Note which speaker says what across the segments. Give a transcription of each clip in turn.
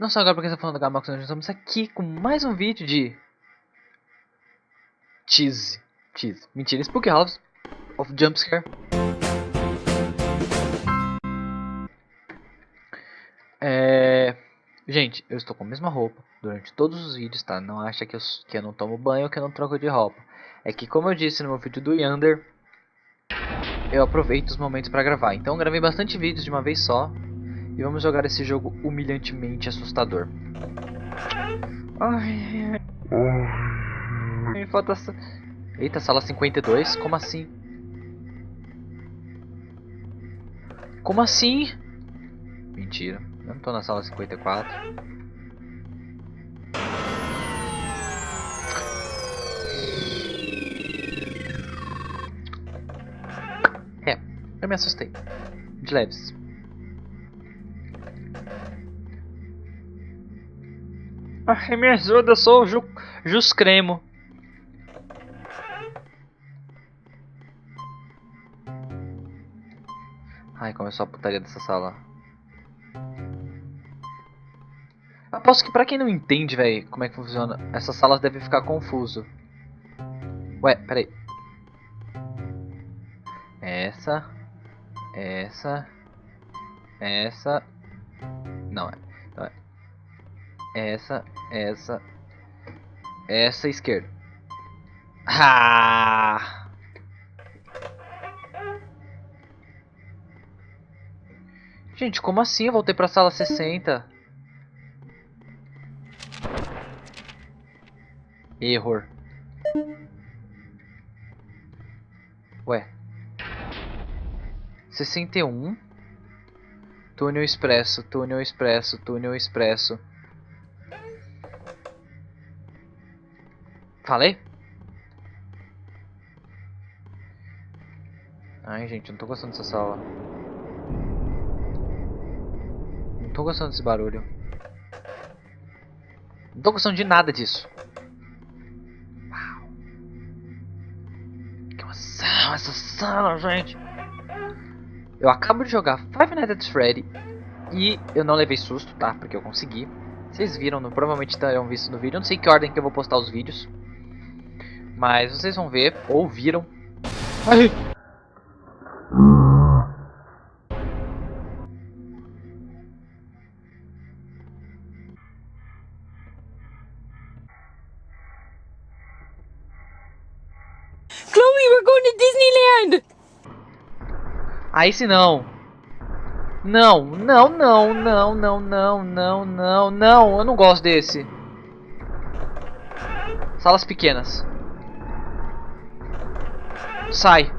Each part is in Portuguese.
Speaker 1: Não só agora porque você tá falando da Gamax, nós estamos aqui com mais um vídeo de... Cheese. Cheese. Mentira, Spook House of Jumpscare. É... Gente, eu estou com a mesma roupa durante todos os vídeos, tá? Não acha que eu, que eu não tomo banho ou que eu não troco de roupa. É que, como eu disse no meu vídeo do Yander, eu aproveito os momentos para gravar. Então, gravei bastante vídeos de uma vez só. E vamos jogar esse jogo humilhantemente assustador. Ai, ai, falta... Eita, sala 52? Como assim? Como assim? Mentira. Eu não tô na sala 54. É, eu me assustei. De leves. Ai, me ajuda, eu sou o Ju, Jus Cremo. Ai, começou a putaria dessa sala. Aposto que pra quem não entende, velho, como é que funciona, essas salas devem ficar confuso. Ué, peraí. Essa. Essa. Essa. Não, é. Essa, essa. Essa esquerda. Ah! Gente, como assim? Eu voltei pra sala 60. Error. Ué. 61. Túnel expresso, túnel expresso, túnel expresso. Falei? Ai, gente, não tô gostando dessa sala. Não tô gostando desse barulho. Não tô gostando de nada disso. Uau. Que emoção essa sala, gente. Eu acabo de jogar Five Nights at Freddy e eu não levei susto, tá? Porque eu consegui. Vocês viram, provavelmente terão visto no vídeo. Eu não sei que ordem que eu vou postar os vídeos. Mas vocês vão ver, ou viram. Ai.
Speaker 2: Chloe, we're going to Disneyland!
Speaker 1: Aí se não. Não, não, não, não, não, não, não, não, não. Eu não gosto desse. Salas pequenas. Sai.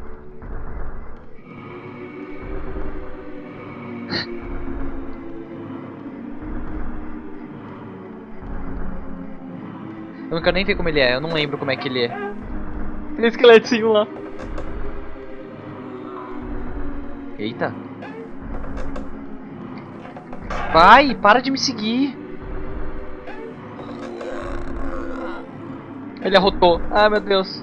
Speaker 1: Eu não quero nem ver como ele é, eu não lembro como é que ele é. Tem um esqueletinho lá. Eita. Vai, para de me seguir. Ele arrotou. Ah, meu Deus.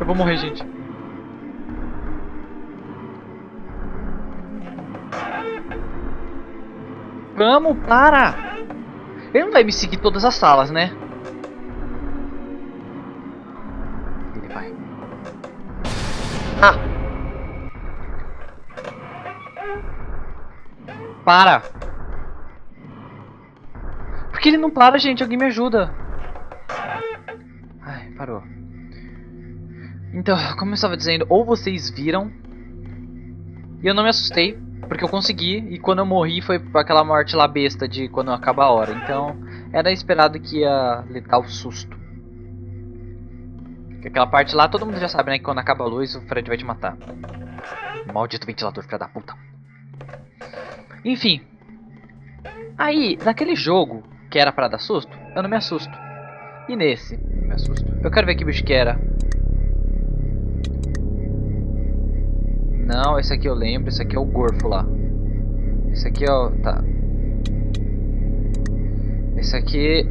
Speaker 1: Eu vou morrer, gente. Vamos, para! Ele não vai me seguir todas as salas, né? Ah! Para! Por que ele não para, gente? Alguém me ajuda. Ai, parou. Então, como eu estava dizendo, ou vocês viram e eu não me assustei, porque eu consegui, e quando eu morri foi aquela morte lá besta de quando acaba a hora. Então, era esperado que ia lhe dar o susto. Aquela parte lá, todo mundo já sabe, né? Que quando acaba a luz, o Fred vai te matar. Maldito ventilador, filha da puta. Enfim. Aí, naquele jogo, que era pra dar susto, eu não me assusto. E nesse, eu me assusto. Eu quero ver que bicho que era. Não, esse aqui eu lembro, esse aqui é o Gorfo lá. Esse aqui é o... tá. Esse aqui...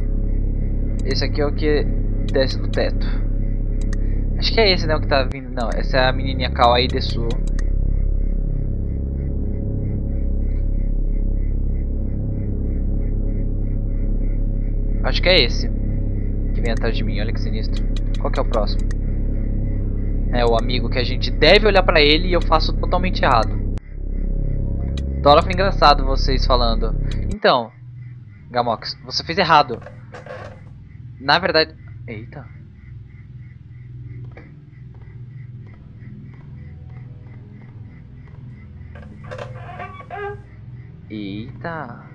Speaker 1: Esse aqui é o que desce do teto. Acho que é esse, né, o que tá vindo. Não, essa é a menininha Kawaii Desu. Acho que é esse. Que vem atrás de mim, olha que sinistro. Qual que é o próximo? É o amigo que a gente deve olhar pra ele e eu faço totalmente errado. Dora foi engraçado vocês falando. Então, Gamox, você fez errado. Na verdade... Eita. Eita.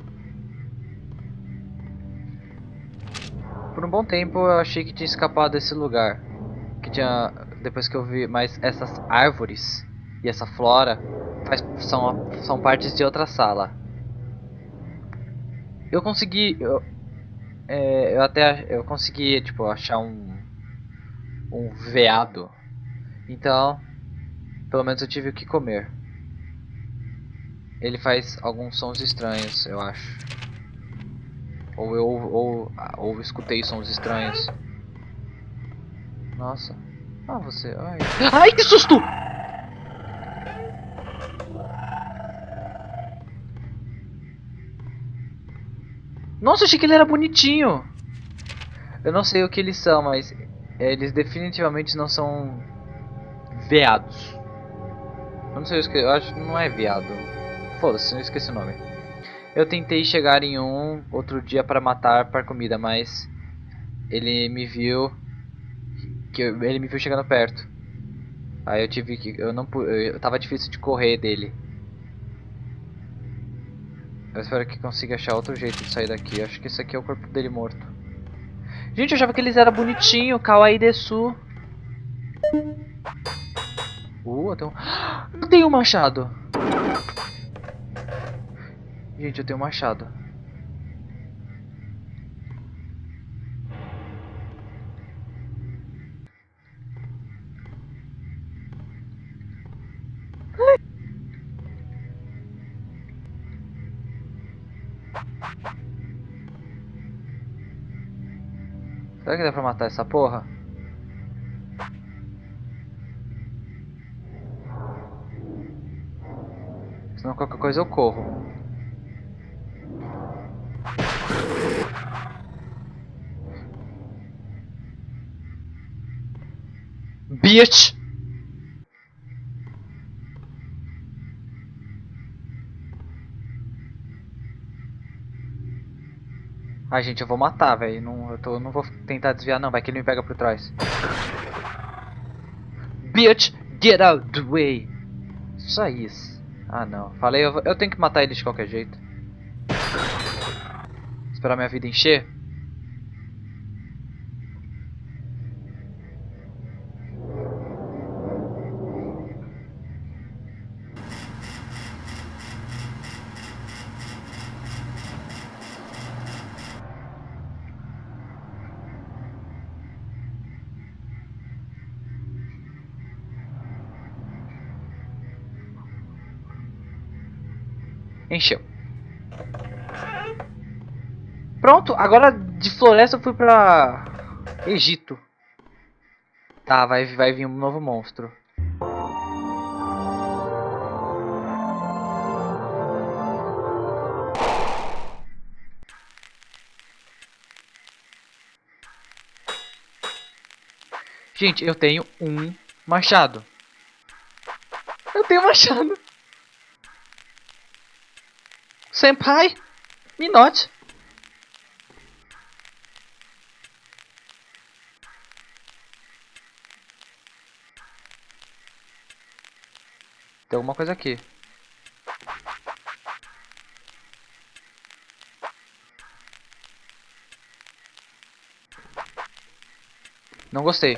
Speaker 1: Por um bom tempo eu achei que tinha escapado desse lugar. Que tinha. Depois que eu vi. Mas essas árvores e essa flora faz, são, são partes de outra sala. Eu consegui. Eu, é, eu até eu consegui tipo achar um um veado. Então, pelo menos eu tive o que comer. Ele faz alguns sons estranhos, eu acho. Ou eu ou, ou escutei sons estranhos. Nossa. Ah, você. Ai, Ai que susto! Nossa, achei que ele era bonitinho. Eu não sei o que eles são, mas eles definitivamente não são veados. Eu não sei o que eu acho não é veado. Foda-se, eu esqueci o nome. Eu tentei chegar em um outro dia para matar para comida, mas ele me viu que eu, ele me viu chegando perto. Aí eu tive que eu não eu tava difícil de correr dele. Eu espero que consiga achar outro jeito de sair daqui. Eu acho que esse aqui é o corpo dele morto. Gente, eu achava que eles eram bonitinhos, kawaii desu. Uh, eu tenho... Eu tenho um machado. Gente, eu tenho um machado. Será que dá pra matar essa porra? Senão qualquer coisa eu corro. Bitch! Ai, gente, eu vou matar, velho. Não, eu não vou tentar desviar, não. Vai que ele me pega por trás. Bitch, get out the way. Só isso. Ah, não. Falei, eu, eu tenho que matar ele de qualquer jeito. Esperar minha vida encher. Encheu. Pronto, agora de floresta eu fui pra Egito. Tá, vai, vai vir um novo monstro. Gente, eu tenho um machado. Eu tenho machado. Senpai, me note. Tem alguma coisa aqui. Não gostei.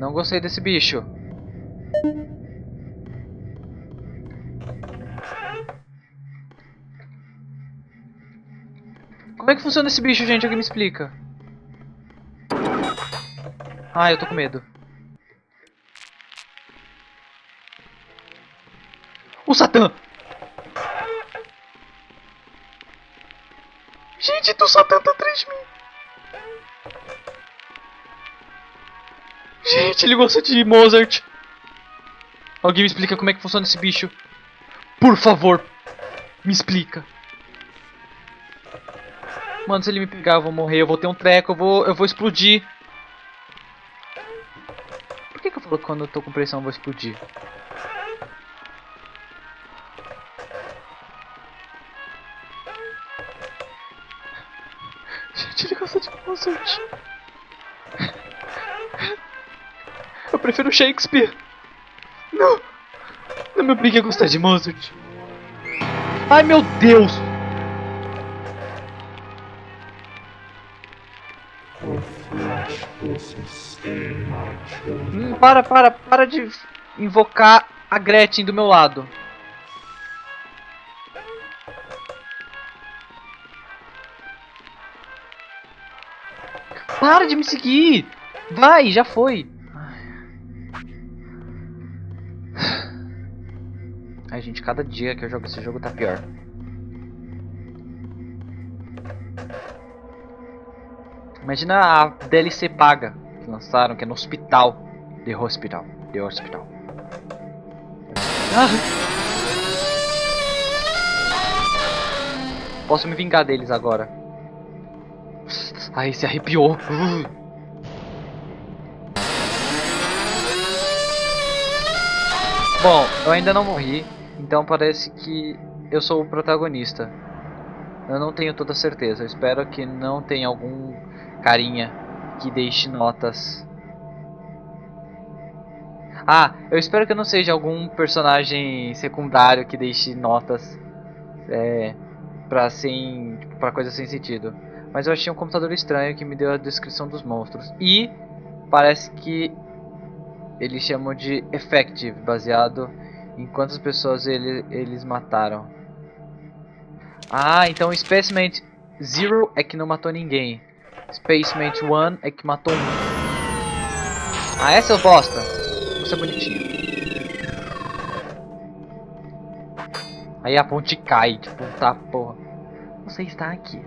Speaker 1: Não gostei desse bicho. Como é que funciona esse bicho, gente? Alguém me explica. Ah, eu tô com medo. O Satã! Gente, o Satã tá atrás de mim. Gente, ele gosta de Mozart. Alguém me explica como é que funciona esse bicho? Por favor, me explica. Mano, se ele me pegar, eu vou morrer, eu vou ter um treco, eu vou, eu vou explodir. Por que, que eu falo que quando eu tô com pressão eu vou explodir? Gente, ele gosta de Mozart. Eu prefiro Shakespeare. Não. Não me obrigue a gostar de Mozart. Ai, meu Deus. Hum, para, para, para de invocar a Gretchen do meu lado. Para de me seguir! Vai, já foi! Ai, gente, cada dia que eu jogo esse jogo tá pior. Imagina a DLC paga que lançaram, que é no hospital. The Hospital. The Hospital. Ah. Posso me vingar deles agora. Ai, se arrepiou. Bom, eu ainda não morri, então parece que eu sou o protagonista. Eu não tenho toda certeza, eu espero que não tenha algum carinha que deixe notas. Ah, eu espero que não seja algum personagem secundário que deixe notas é, pra, sem, tipo, pra coisa sem sentido. Mas eu achei um computador estranho que me deu a descrição dos monstros. E parece que eles chamam de effective, baseado em quantas pessoas ele, eles mataram. Ah, então Specimen Zero é que não matou ninguém. Spacemate 1 é que matou um. Ah, é seu bosta? Você é bonitinho. Aí a ponte cai, tipo, tá porra. Você está aqui.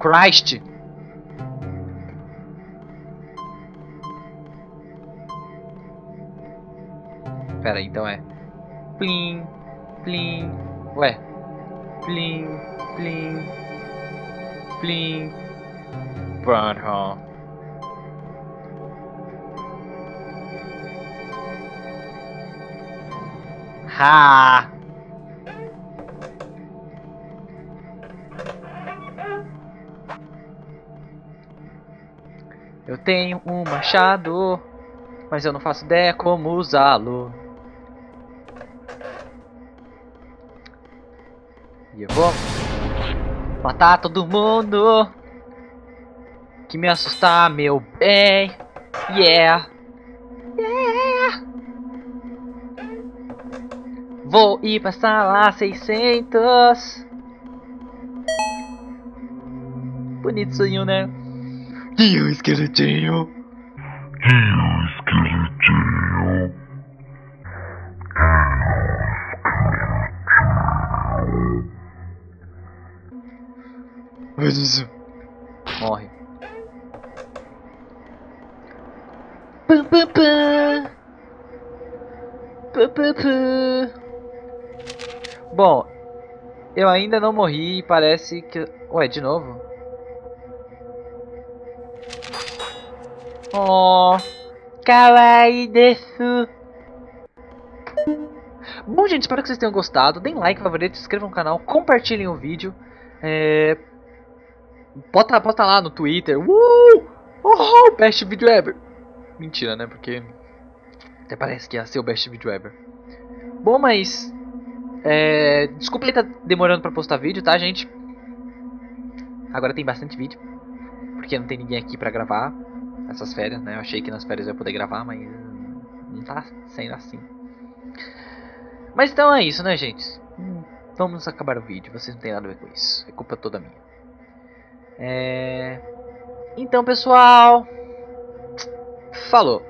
Speaker 1: Christ! Pera aí, então é Plim, plim Ué Plim, plim Plim Pronto Ha! Eu tenho um machado, mas eu não faço ideia como usá-lo. E eu vou matar todo mundo que me assustar, meu bem. Yeah. Yeah. Vou ir pra sala 600. Bonitinho, né? E o esqueletinho?
Speaker 3: E o esqueletinho?
Speaker 1: Morre. Pam, pam, pam. Pam, pam, pam. Bom, eu ainda não morri e parece que... Ué, de novo? Oh, kawaii desu. Bom, gente, espero que vocês tenham gostado. Deem like, favorito, se inscrevam no canal, compartilhem o vídeo. É... Bota, bota lá no Twitter. Uh! Oh, best video ever. Mentira, né? Porque até parece que ia ser o best video ever. Bom, mas é... desculpa aí tá demorando pra postar vídeo, tá, gente? Agora tem bastante vídeo, porque não tem ninguém aqui pra gravar essas férias, né? Eu achei que nas férias eu ia poder gravar, mas não tá sendo assim. Mas então é isso, né, gente? Hum, vamos acabar o vídeo. Vocês não tem nada a ver com isso. É culpa toda minha. É... Então, pessoal, falou.